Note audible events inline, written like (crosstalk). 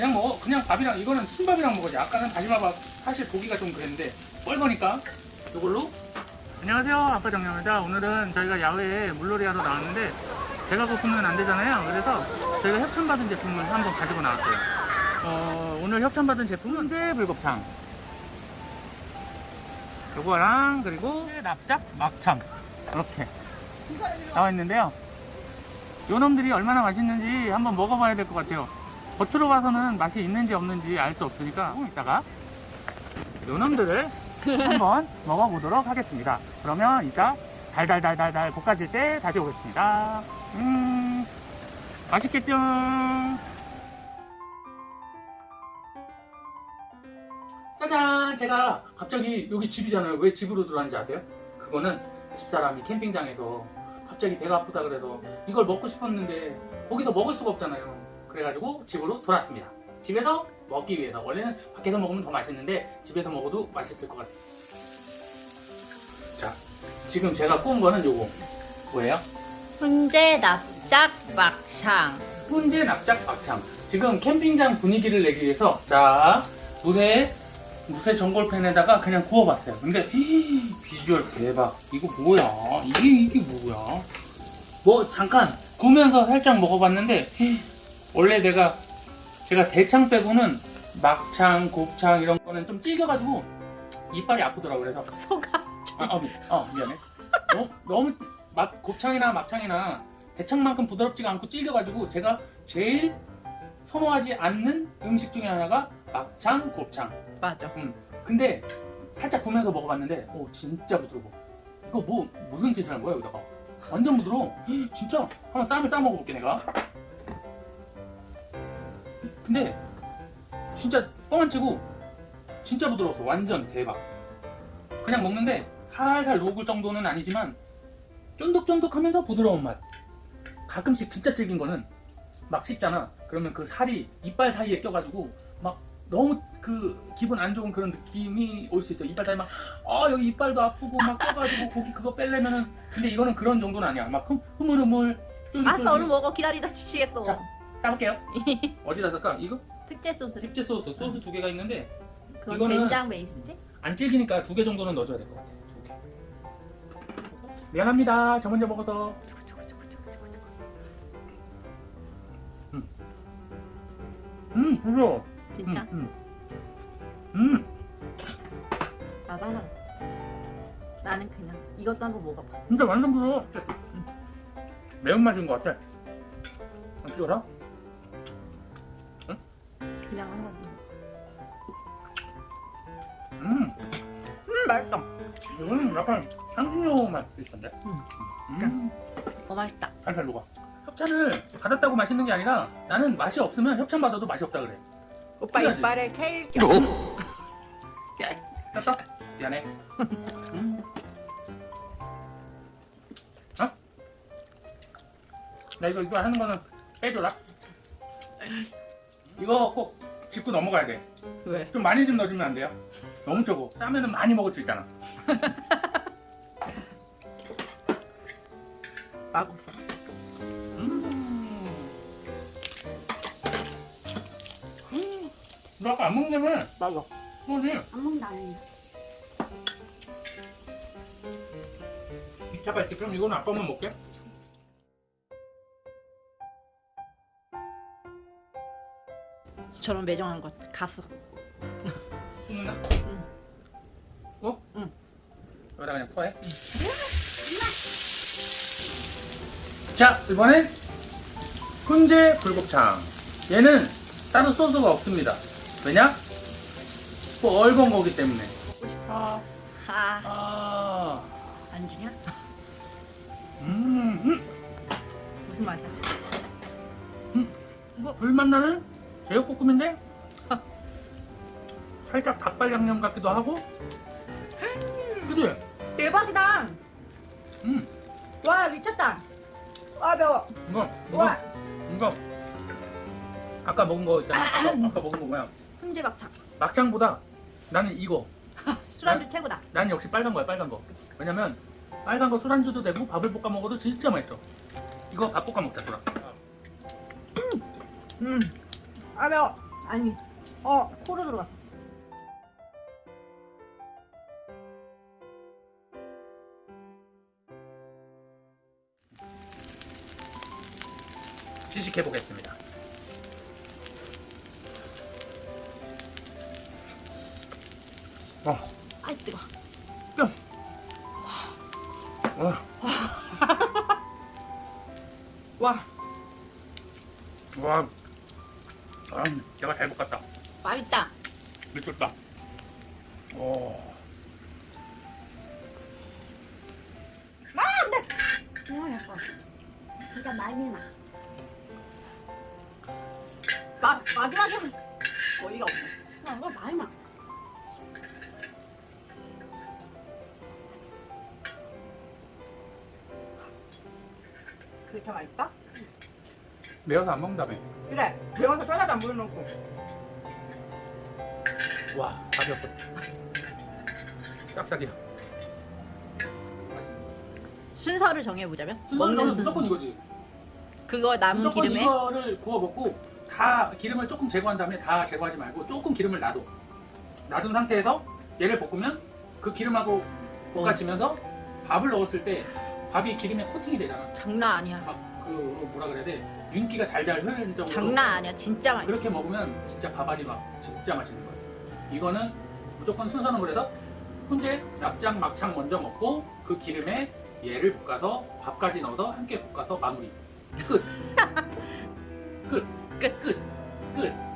그냥 먹어. 그냥 밥이랑 이거는 흰밥이랑 먹어야지. 아까는 다시마밥 사실 보기가 좀 그랬는데 뻘거니까 이걸로. 안녕하세요. 아빠 정영입니다. 오늘은 저희가 야외에 물놀이 하러 나왔는데 배가 고프면 안 되잖아요. 그래서 저희가 협찬받은 제품을 한번 가지고 나왔어요. 어, 오늘 협찬받은 제품은 새 불곱창. 요거랑 그리고 납작 막창 이렇게 나와 있는데요. 요 놈들이 얼마나 맛있는지 한번 먹어봐야 될 것 같아요. 겉으로 봐서는 맛이 있는지 없는지 알 수 없으니까 조금 이따가 요 놈들을 한번 먹어보도록 하겠습니다. 그러면 이따 달달달달달 볶아질 때 다시 오겠습니다. 음, 맛있겠죠? 짜잔! 제가 갑자기 여기 집이잖아요. 왜 집으로 들어왔는지 아세요? 그거는 집사람이 캠핑장에서 갑자기 배가 아프다 그래서 이걸 먹고 싶었는데 거기서 먹을 수가 없잖아요. 그래가지고 집으로 돌아왔습니다. 집에서 먹기 위해서 원래는 밖에서 먹으면 더 맛있는데 집에서 먹어도 맛있을 것 같아요. 자, 지금 제가 구운 거는 요거 뭐예요? 훈제 납작 막창 훈제 납작 막창. 지금 캠핑장 분위기를 내기 위해서 자 물에 무쇠 전골팬에다가 그냥 구워봤어요. 근데 히히, 비주얼 대박. 이거 뭐야? 이게 이게 뭐야? 뭐 잠깐 구우면서 살짝 먹어봤는데 히히, 원래 내가 제가 대창 빼고는 막창, 곱창 이런 거는 좀 질겨가지고 이빨이 아프더라고 그래서 (laughs) 소가 아, 어, 미, 어 미안해. 너무, 너무 막 곱창이나 막창이나 대창만큼 부드럽지가 않고 질겨가지고 제가 제일 선호하지 않는 음식 중에 하나가 막창, 곱창. 맞아 근데 살짝 구면서 먹어봤는데 오 진짜 부드러워. 이거 뭐 무슨 짓을 한 거야 여기다가? 완전 부드러워. 헉, (gasps) 진짜 한번 쌈을 싸 먹어볼게 내가. 근데 진짜 뻥 안 치고 진짜 부드러웠어. 완전 대박. 그냥 먹는데 살살 녹을 정도는 아니지만 쫀득쫀득하면서 부드러운 맛. 가끔씩 진짜 질긴 거는 막 씹잖아. 그러면 그 살이 이빨 사이에 껴가지고 막 너무 그 기분 안 좋은 그런 느낌이 올 수 있어. 이빨 사이 막, 아, 여기 이빨도 아프고 막 껴가지고 고기 그거 뺄려면은. 근데 이거는 그런 정도는 아니야. 막 흠, 흐물흐물, 쫄깃쫄깃. 얼른 먹어 기다리다 지치겠어 자. 싸볼게요. (laughs) 어디다 쓸까? 이거? 특제 소스 특제 소스. 소스 두 개가 있는데 그건 이거는- 된장 베이스지? 안 질기니까 두 개 정도는 넣어줘야 될 것 같아. 두 개. 미안합니다. 저 먼저 먹어서. 음, 음, 부러워. 진짜? 음, 음. 음. 나도 하나 나는 그냥 이것도 한번 먹어봐 진짜 완전 부러워. 음. 매운맛인 것 같아. 안 찍어라? 그냥 한번 음, 음 맛있다 이거는 약간 향신료 맛 비슷한데? 음. 음, 어 맛있다 살살 녹아. 협찬을 받았다고 맛있는 게 아니라 나는 맛이 없으면 협찬 받아도 맛이 없다 그래. 오빠. 이빨에 케일 껴 됐다? 미안해. 음. 어? 나 이거 이거 하는 거는 빼줘라. 이거 꼭 짚고 넘어가야 돼. 왜? 좀 많이 좀 넣어주면 안 돼요? 너무 적어. 싸면은 많이 먹을 수 있잖아. (laughs) 맛없어 음. 음. 너 아까 안 먹냐며? 맞아 뭐지? 안 먹는다는 잠깐 있지. 그럼 이거는 아빠만 먹게. 저런 매정한 것 갔어 굽는다? 응. 어? 응. 여기다 그냥 퍼해? 자, 이번엔 훈제 불곱창. 얘는 따로 소스가 없습니다. 왜냐? 뻘건 거기 때문에. 아, 아, 아, 안 주냐? 음, 음. 무슨 맛이야? 이거 불맛 나는 제육볶음인데? 살짝 닭발 양념 같기도 하고. 그지? 대박이다 음, 와 미쳤다 와 매워 이거, 이거, 와 이거. 아까 먹은 거 있잖아. (clears throat) 아까, 아까 먹은 거 뭐야? 훈제 막창 막창보다 나는 이거. (laughs) 술안주 최고다 난 역시 빨간 거야, 빨간 거. 왜냐면 빨간 거 술안주도 되고 밥을 볶아 먹어도 진짜 맛있어. 이거 밥 볶아 먹자, 소라. 음 아 매워 아니, 어, 코로 들어갔어. 시식해 보겠습니다. 어, 아이, 뜨거. 어, 와, 와, (laughs) 아, 제가 잘 볶았다. 맛있다. 미쳤다. 오, 어, 약간 진짜 많이 나. 마, 마지막에 어이가 없네. 야, 이거 많이 나. 그렇게 맛있다? 매워서 안 먹는다며. 그래, 매워서 뼈다도 안 물어놓고. 와, 가볍어. 싹싹이야. 맛있네. 순서를 정해보자면? 순서는 무조건. 이거지. 그거 남은 무조건 기름에 이거를 구워 먹고 다 기름을 조금 제거한 다음에 다 제거하지 말고 조금 기름을 놔둬. 놔둔 상태에서 얘를 볶으면 그 기름하고 볶아지면서 밥을 넣었을 때 밥이 기름에 코팅이 되잖아. 장난 아니야. 막 그 뭐라 그래야 돼? 윤기가 잘잘 흐르는 정도로 장난 아니야. 진짜 맛있어. 그렇게 먹으면 진짜 밥알이 막 진짜 맛있는 거예요. 이거는 무조건 순서는 그래서 훈제 납작 막창 먼저 먹고 그 기름에 얘를 볶아서 밥까지 넣어서 함께 볶아서 마무리. 끝. (laughs) 끝. 끝. 끝. 끝.